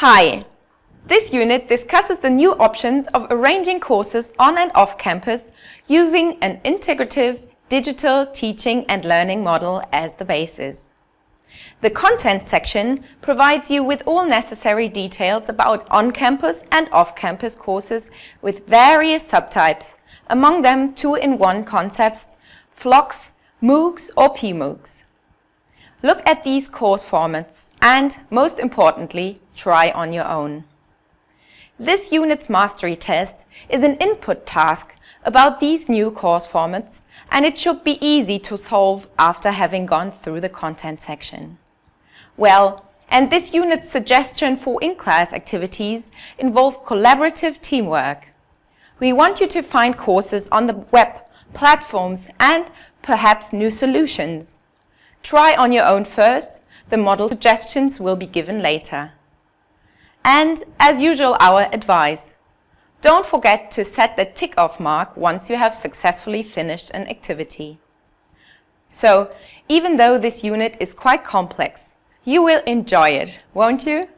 Hi! This unit discusses the new options of arranging courses on and off campus using an integrative digital teaching and learning model as the basis. The content section provides you with all necessary details about on-campus and off-campus courses with various subtypes, among them two-in-one concepts, FLOCs, MOOCs or PMOOCs. Look at these course formats and, most importantly, try on your own. This unit's mastery test is an input task about these new course formats and it should be easy to solve after having gone through the content section. Well, and this unit's suggestion for in-class activities involve collaborative teamwork. We want you to find courses on the web, platforms and perhaps new solutions. Try on your own first, the model suggestions will be given later. And as usual our advice. Don't forget to set the tick-off mark once you have successfully finished an activity. So, even though this unit is quite complex, you will enjoy it, won't you?